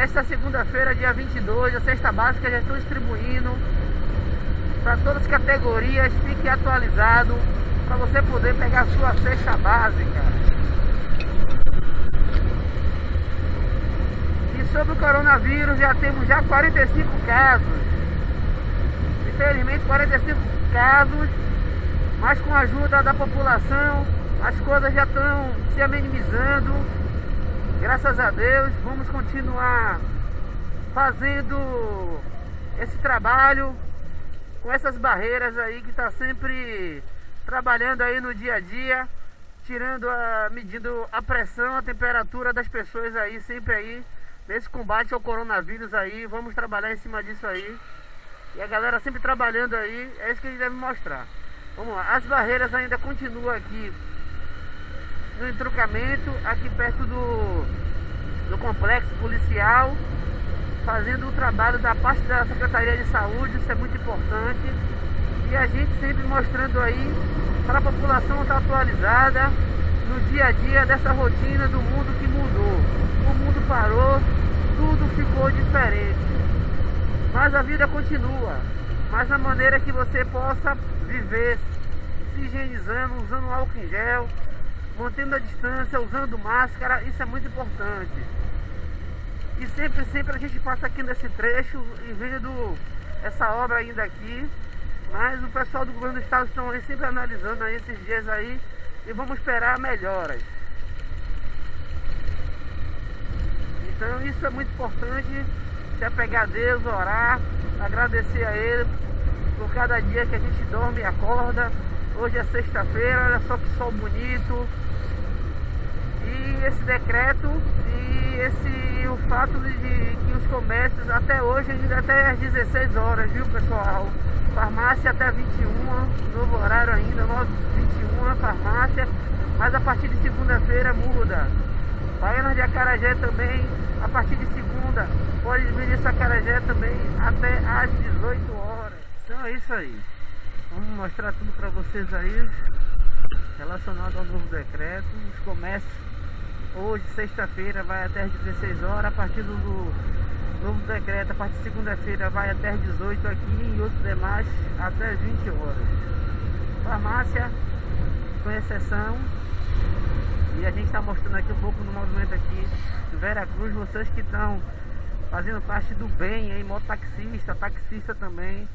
Nesta segunda-feira, dia 22, a cesta básica já estou distribuindo para todas as categorias. Fique atualizado para você poder pegar a sua cesta básica. E sobre o coronavírus, já temos já 45 casos. Infelizmente, 45 casos, mas com a ajuda da população, as coisas já estão se amenizando. Graças a Deus, vamos continuar fazendo esse trabalho com essas barreiras aí que está sempre trabalhando aí no dia a dia, tirando a, medindo a pressão, a temperatura das pessoas aí, sempre aí, nesse combate ao coronavírus aí, vamos trabalhar em cima disso aí. E a galera sempre trabalhando aí, é isso que a gente deve mostrar. Vamos lá, as barreiras ainda continuam aqui no entroncamento, aqui perto do, do complexo policial, fazendo o trabalho da parte da Secretaria de Saúde, isso é muito importante. E a gente sempre mostrando aí para a população estar atualizada no dia a dia dessa rotina do mundo que mudou. O mundo parou, tudo ficou diferente. Mas a vida continua. Mas na maneira que você possa viver se higienizando, usando álcool em gel, mantendo a distância, usando máscara, isso é muito importante. E sempre, sempre a gente passa aqui nesse trecho e vendo essa obra ainda aqui. Mas o pessoal do governo do estado estão aí sempre analisando aí esses dias aí e vamos esperar melhoras. Então isso é muito importante, se apegar a Deus, orar, agradecer a Ele por cada dia que a gente dorme e acorda. Hoje é sexta-feira, olha só que sol bonito. E esse decreto e esse o fato de que os comércios até hoje até às 16 horas, viu pessoal? Farmácia até 21, novo horário ainda, 9, 21 farmácia, mas a partir de segunda-feira muda. Baianas de Acarajé também, a partir de segunda, pode vir de Sacarajé também até às 18 horas. Então é isso aí. Vamos mostrar tudo para vocês aí relacionado ao novo decreto. Os comércios hoje, sexta-feira, vai até às 16 horas. A partir do novo decreto, a partir de segunda-feira, vai até às 18 aqui e outros demais até às 20 horas. Farmácia, com exceção. E a gente está mostrando aqui um pouco no movimento aqui do Vera Cruz, vocês que estão fazendo parte do bem aí, mototaxista, taxista também.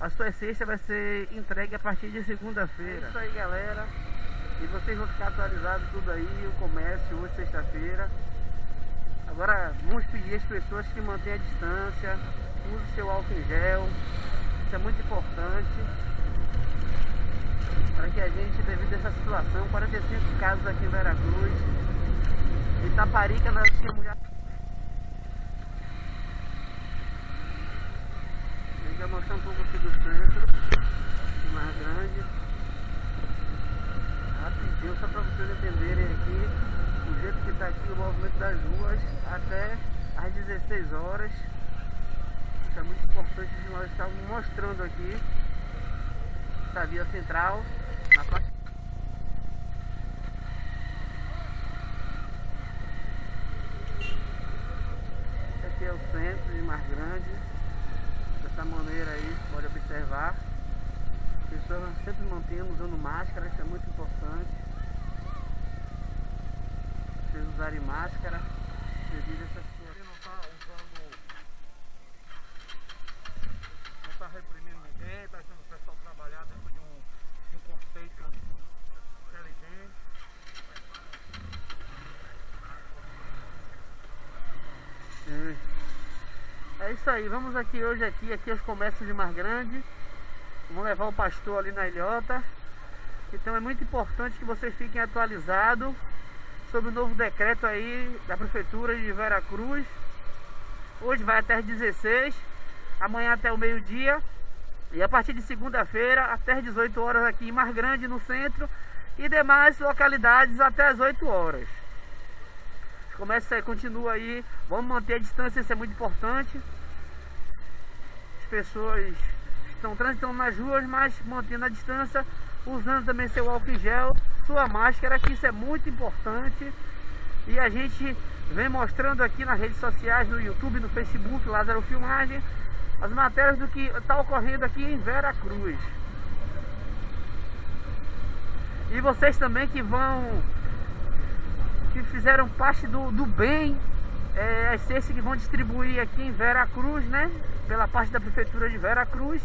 A sua cesta vai ser entregue a partir de segunda-feira. É isso aí, galera. E vocês vão ficar atualizados tudo aí, o comércio hoje, sexta-feira. Agora, vamos pedir às pessoas que mantenham a distância, use seu álcool em gel. Isso é muito importante. Para que a gente, devido a essa situação, 45 casos aqui em Veracruz. Itaparica nós temos já mostrar um pouco aqui do centro, mais grande. Rapidinho, só para vocês entenderem aqui o jeito que está aqui o movimento das ruas até às 16 horas. Isso é muito importante que nós estamos mostrando aqui essa via central na parte Esse aqui é o centro de mais grande dessa maneira aí, pode observar. Pessoas sempre mantendo, usando máscara, isso é muito importante. Vocês usarem máscara devido a essa situação. não está usando. Não está reprimindo ninguém, está deixando o pessoal trabalhar dentro de um, de um conceito inteligente. É isso aí, vamos aqui hoje aqui, aqui aos comércios de Mar Grande. Vamos levar o pastor ali na ilhota. Então é muito importante que vocês fiquem atualizados sobre o novo decreto aí da Prefeitura de Vera Cruz. Hoje vai até as 16, amanhã até o meio-dia. E a partir de segunda-feira até as 18 horas aqui em Mar Grande, no centro. E demais localidades até as 8 horas. Comércios aí continuam aí. Vamos manter a distância, isso é muito importante pessoas estão transitando nas ruas, mas mantendo a distância, usando também seu álcool em gel, sua máscara, que isso é muito importante. E a gente vem mostrando aqui nas redes sociais, no YouTube, no Facebook, Lázaro Filmagem, as matérias do que está ocorrendo aqui em Vera Cruz. E vocês também que vão, que fizeram parte do, do bem, é, as cestas que vão distribuir aqui em Vera Cruz, né? Pela parte da Prefeitura de Vera Cruz.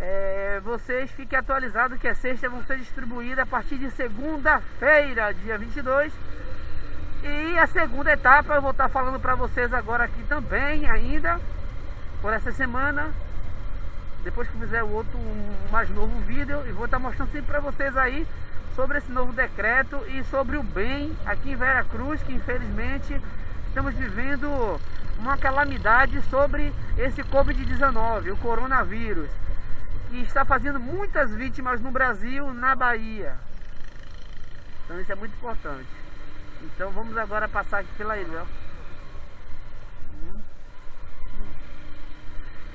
É, vocês fiquem atualizados que as cestas vão ser distribuídas a partir de segunda-feira, dia 22. E a segunda etapa eu vou estar falando para vocês agora aqui também ainda, por essa semana. Depois que fizer o outro um mais novo vídeo, e vou estar mostrando sempre para vocês aí sobre esse novo decreto e sobre o bem aqui em Vera Cruz, que infelizmente estamos vivendo uma calamidade sobre esse Covid-19, o coronavírus, que está fazendo muitas vítimas no Brasil, na Bahia. Então isso é muito importante. Então vamos agora passar aqui pela ilha.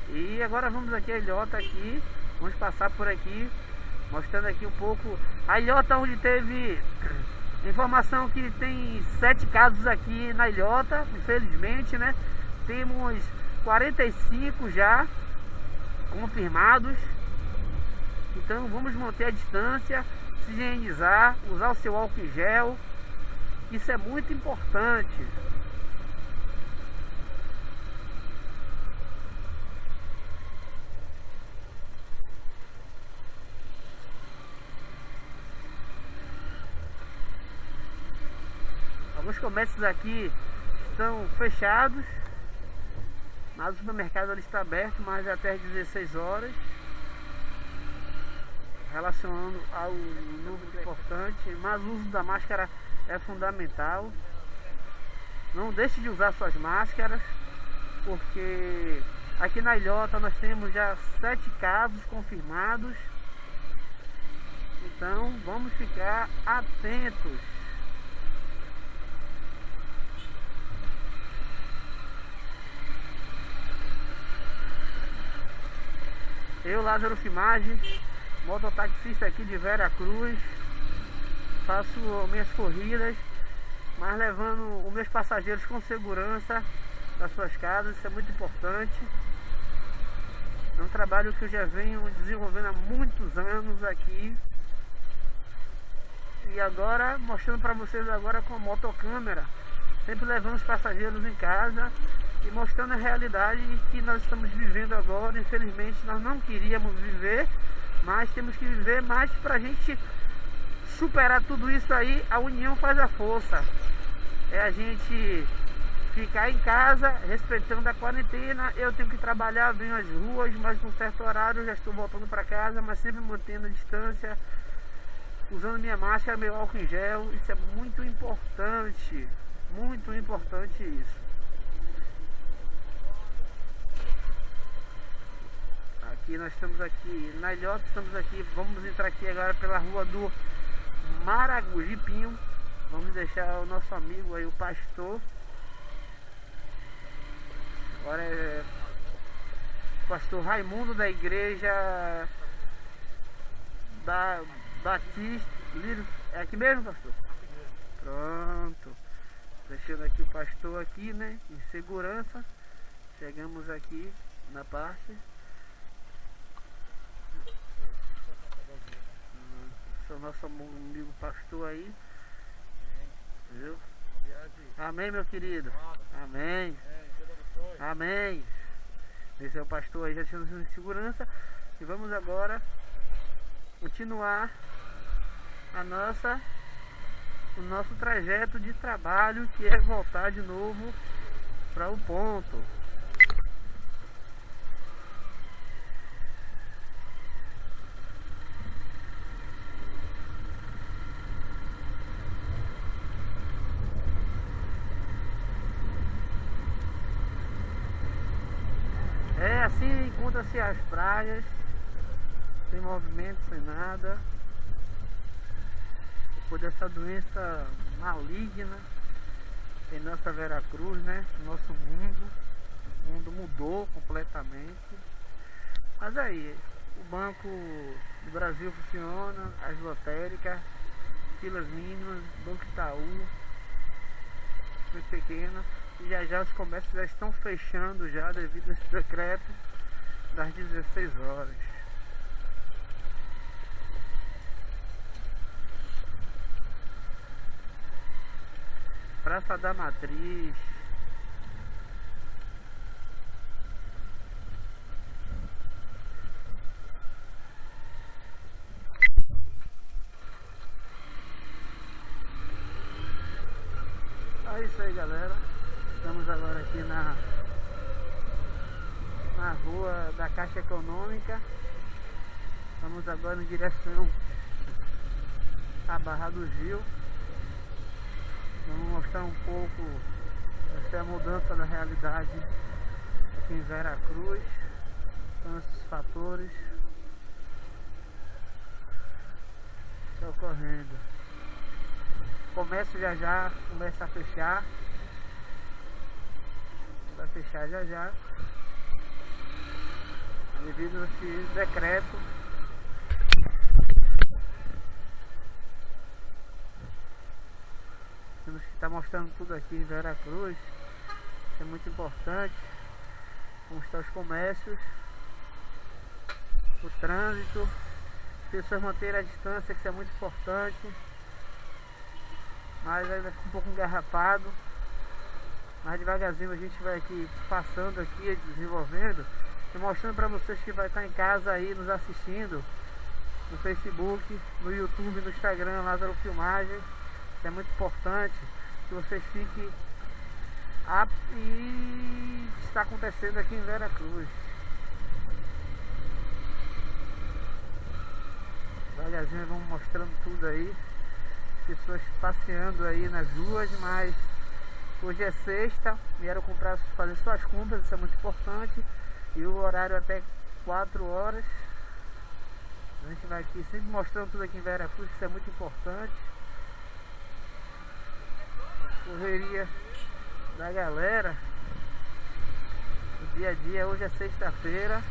E agora vamos aqui a ilhota aqui. Vamos passar por aqui, mostrando aqui um pouco a ilhota onde teve informação que tem sete casos aqui na ilhota, infelizmente, né? Temos 45 já confirmados. Então vamos manter a distância, se higienizar, usar o seu álcool em gel. Isso é muito importante. Alguns comércios aqui estão fechados, mas o supermercado ali está aberto, mas até às 16 horas. Relacionando ao número importante, mas o uso da máscara é fundamental. Não deixe de usar suas máscaras, porque aqui na ilhota nós temos já sete casos confirmados. Então vamos ficar atentos. Eu, Lázaro Filmagem, mototaxista aqui de Vera Cruz, faço minhas corridas, mas levando os meus passageiros com segurança das suas casas, isso é muito importante. É um trabalho que eu já venho desenvolvendo há muitos anos aqui. E agora, mostrando para vocês agora com a motocâmera, sempre levando os passageiros em casa e mostrando a realidade que nós estamos vivendo agora. Infelizmente, nós não queríamos viver, mas temos que viver mais para a gente superar tudo isso aí. A união faz a força. É a gente ficar em casa, respeitando a quarentena. Eu tenho que trabalhar, venho às ruas, mas num certo horário já estou voltando para casa, mas sempre mantendo a distância, usando minha máscara, meu álcool em gel. Isso é muito importante, muito importante isso. Aqui, nós estamos aqui na ilhota, estamos aqui, vamos entrar aqui agora pela rua do Maragujipinho. Vamos deixar o nosso amigo aí, o pastor. Agora é pastor Raimundo da igreja da Batista. É aqui mesmo, pastor? Pronto. Deixando aqui o pastor aqui, né? Em segurança. Chegamos aqui na parte. O nosso amigo pastor aí. Viu? Amém, meu querido. Amém. Amém. Esse é o pastor aí, já em segurança. E vamos agora continuar a nossa o nosso trajeto de trabalho que é voltar de novo para o ponto. Encontra-se as praias, sem movimento, sem nada. Depois dessa doença maligna em nossa Veracruz, né? Nosso mundo. O mundo mudou completamente. Mas aí, o Banco do Brasil funciona, as lotéricas, filas mínimas, Banco Itaú, pequeno. E já já os comércios já estão fechando já devido a esse decreto das 16 horas. Praça da Matriz. É isso aí galera. Estamos agora aqui na na rua da Caixa Econômica. Estamos agora em direção à Barra do Gil. Vamos mostrar um pouco essa é mudança da realidade aqui em Vera Cruz. São esses fatores que estão ocorrendo. Comércio já já começa a fechar. Vai fechar já já. Devido a esse decreto Temos que estar mostrando tudo aqui em Vera Cruz. Isso é muito importante. Mostrar os comércios, o trânsito, as pessoas manterem a distância, que isso é muito importante. Mas ainda fica um pouco engarrafado. Mas devagarzinho a gente vai aqui passando aqui, desenvolvendo mostrando para vocês que vai estar em casa aí nos assistindo no Facebook, no YouTube, no Instagram, Lázaro Filmagens é muito importante que vocês fiquem aptos e está acontecendo aqui em Vera Cruz. Devagarzinho vamos mostrando tudo aí. Pessoas passeando aí nas ruas, mas hoje é sexta, vieram comprar, fazer suas compras, isso é muito importante. E o horário até 4 horas. A gente vai aqui sempre mostrando tudo aqui em Vera Cruz, isso é muito importante. Correria da galera. O dia a dia, hoje é sexta-feira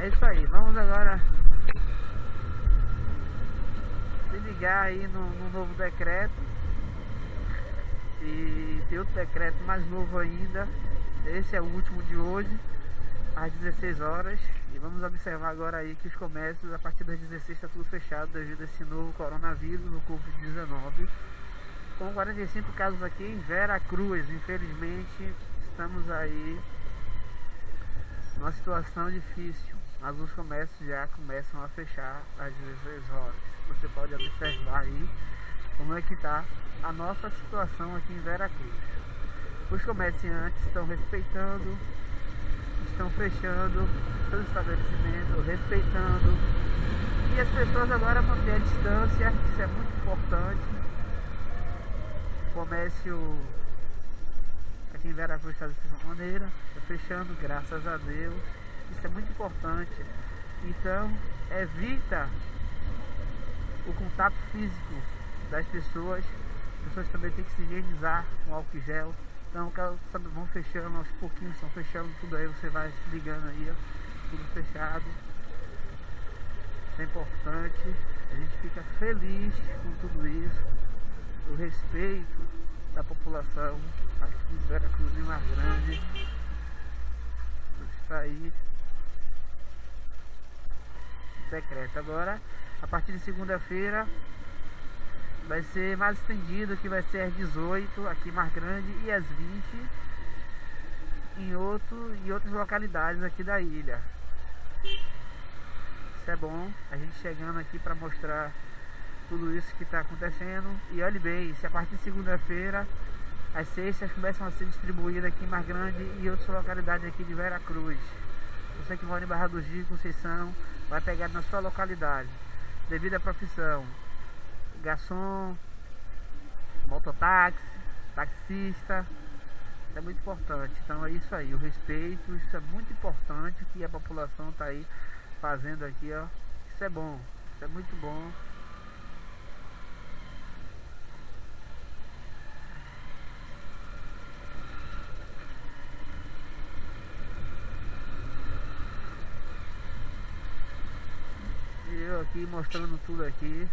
É isso aí, vamos agora se ligar aí no, no novo decreto. E tem outro decreto mais novo ainda. Esse é o último de hoje às 16 horas. E vamos observar agora aí que os comércios a partir das 16 está tudo fechado devido a esse novo coronavírus no Covid-19 com 45 casos aqui em Vera Cruz infelizmente estamos aí numa situação difícil mas os comércios já começam a fechar às 16 horas. Você pode observar aí como é que está a nossa situação aqui em Vera Cruz. Os comerciantes estão respeitando, estão fechando seus estabelecimentos, respeitando. E as pessoas agora mantêm a distância, isso é muito importante. O comércio aqui em Vera Cruz está dessa maneira, está fechando, graças a Deus. Isso é muito importante. Então, evita o contato físico das pessoas. As pessoas também têm que se higienizar com álcool gel. Então, vão fechando aos pouquinhos, estão fechando tudo aí. Você vai ligando aí, ó, tudo fechado. Isso é importante. A gente fica feliz com tudo isso. O respeito da população aqui em Vera Cruz Mar Grande. Isso aí decreto. Agora, a partir de segunda-feira, vai ser mais estendido, que vai ser às 18 aqui mais grande e às 20 em, outro, em outras localidades aqui da ilha. Isso é bom, a gente chegando aqui para mostrar tudo isso que está acontecendo. E olhe bem, se a partir de segunda-feira as cestas começam a ser distribuídas aqui em Mar Grande e outras localidades aqui de Vera Cruz. Você que mora em Barra do Gico, Conceição, vai pegar na sua localidade, devido à profissão. Garçom, mototáxi, taxista, isso é muito importante. Então é isso aí, o respeito, isso é muito importante que a população está aí fazendo aqui, ó. Isso é bom, isso é muito bom. eu aqui mostrando tudo aqui.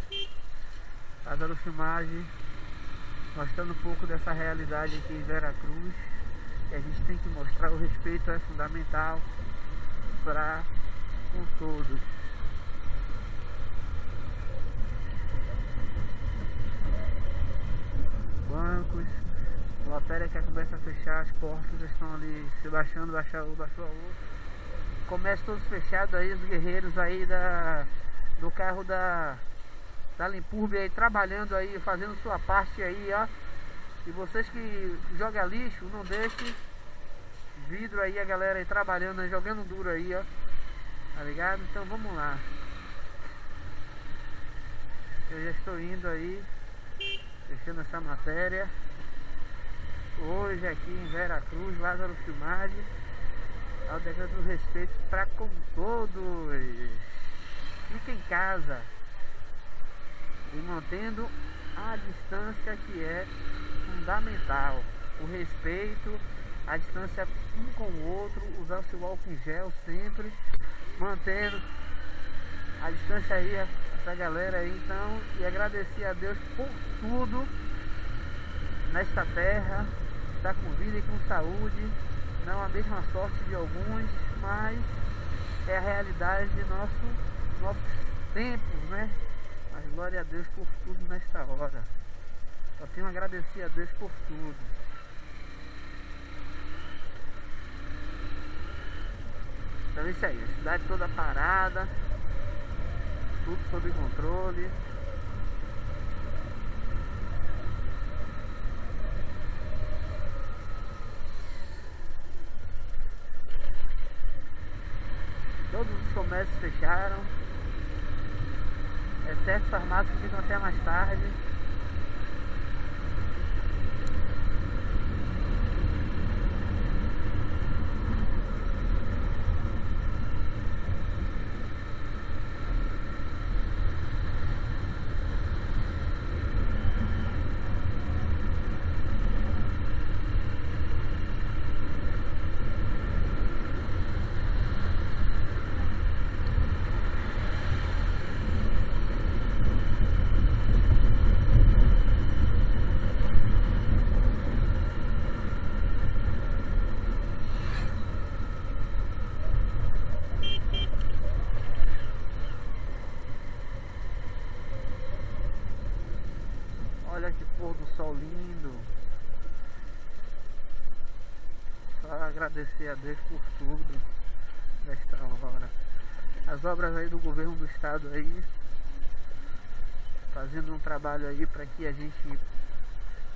Fazendo filmagem mostrando um pouco dessa realidade aqui em Vera Cruz que a gente tem que mostrar o respeito é fundamental para com todos. Bancos lotérica que começa a fechar as portas estão ali se baixando, baixar um, baixou a outra. Comércio todos fechados aí, os guerreiros aí da do carro da, da Limpurbe aí trabalhando aí, fazendo sua parte aí, ó. E vocês que jogam lixo, não deixem vidro aí, a galera aí trabalhando, aí, jogando duro aí, ó. Tá ligado? Então vamos lá. Eu já estou indo aí, fechando essa matéria. Hoje aqui em Vera Cruz, Lázaro Filmagem, ao decreto do respeito para com todos fica em casa e mantendo a distância que é fundamental. O respeito, a distância um com o outro, usar o seu álcool em gel sempre, mantendo a distância aí, essa galera aí, então, e agradecer a Deus por tudo nesta terra, estar com vida e com saúde, não a mesma sorte de alguns, mas é a realidade de nosso nossos tempos, né? Mas glória a Deus por tudo nesta hora. Só tenho a agradecer a Deus por tudo. Então é isso aí, a cidade toda parada, tudo sob controle. Todos os comércios fecharam exceto farmácias que ficam até mais tarde. Olha que pôr do sol lindo. Só agradecer a Deus por tudo nesta hora. As obras aí do governo do estado aí fazendo um trabalho aí para que a gente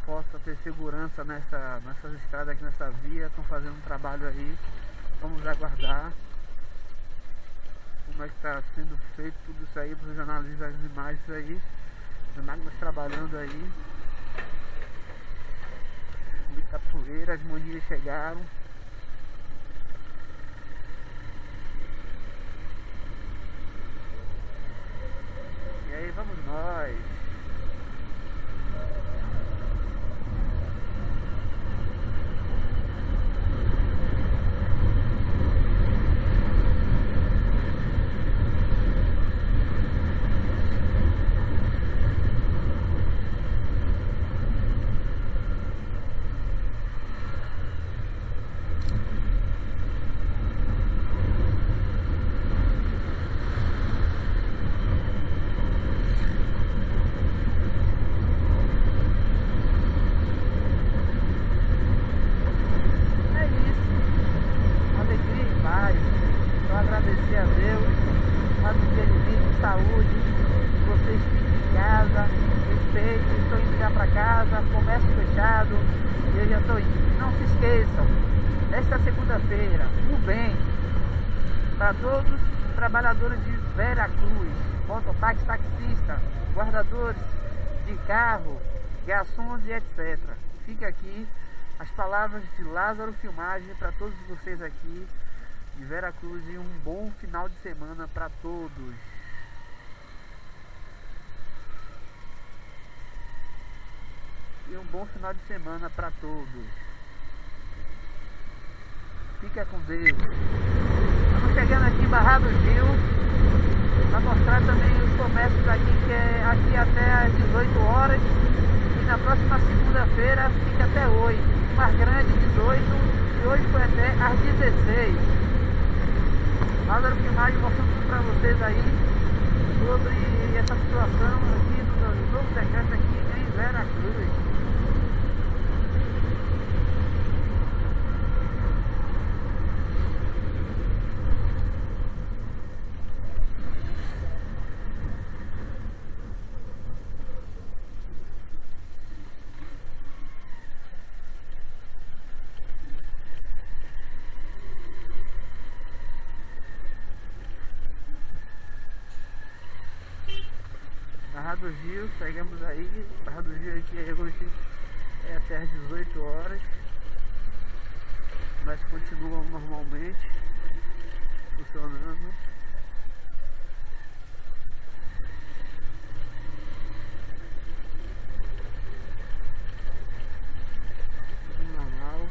possa ter segurança nessa, nessas estradas nessa via, estão fazendo um trabalho aí, vamos aguardar como é que está sendo feito tudo isso aí, para os jornalistas as imagens aí. As máquinas trabalhando aí. Muita poeira, as maninhas chegaram. agradecer a Deus, mas feliz saúde, que vocês fiquem em casa, respeitem, estou indo já para casa, comércio fechado, eu já estou indo. Não se esqueçam, esta segunda-feira, o bem para todos os trabalhadores de Veracruz, mototáxi, taxista, guardadores de carro, garçons e etc. Fica aqui as palavras de Lázaro Filmagem para todos vocês aqui de Vera Cruz e um bom final de semana para todos. E um bom final de semana para todos. Fica com Deus. Estamos chegando aqui em Barra do Gil para mostrar também os comércios aqui que é aqui até às 18 horas e na próxima segunda-feira fica até 8. Mais grande 18 e hoje foi até às 16. Lázaro Filmagem mostrando para vocês aí sobre essa situação aqui do novo decreto aqui em Vera Cruz. Barra do Rio, chegamos aí, Barra do Rio aqui hoje é até às 18 horas, mas continuam normalmente funcionando. Tudo normal.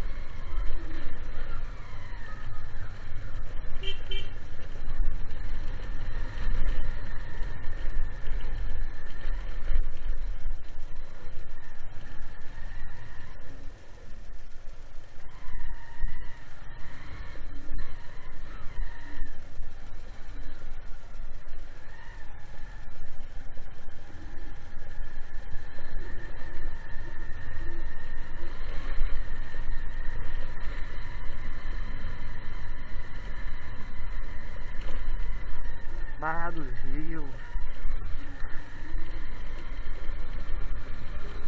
Rio.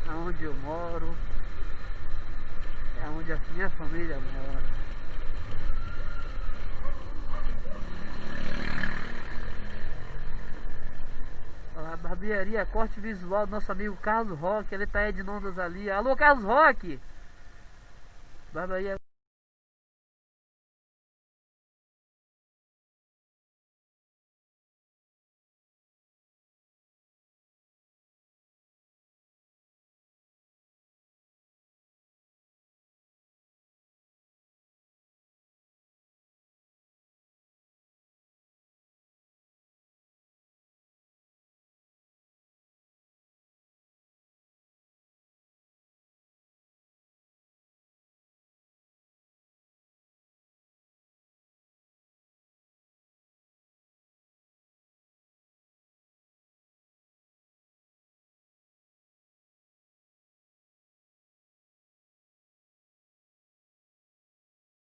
Aonde eu moro. É onde a minha família mora. Lá, barbearia, corte visual do nosso amigo Carlos Roque, ele tá Edinondas ali. Alô Carlos Roque! Barbearia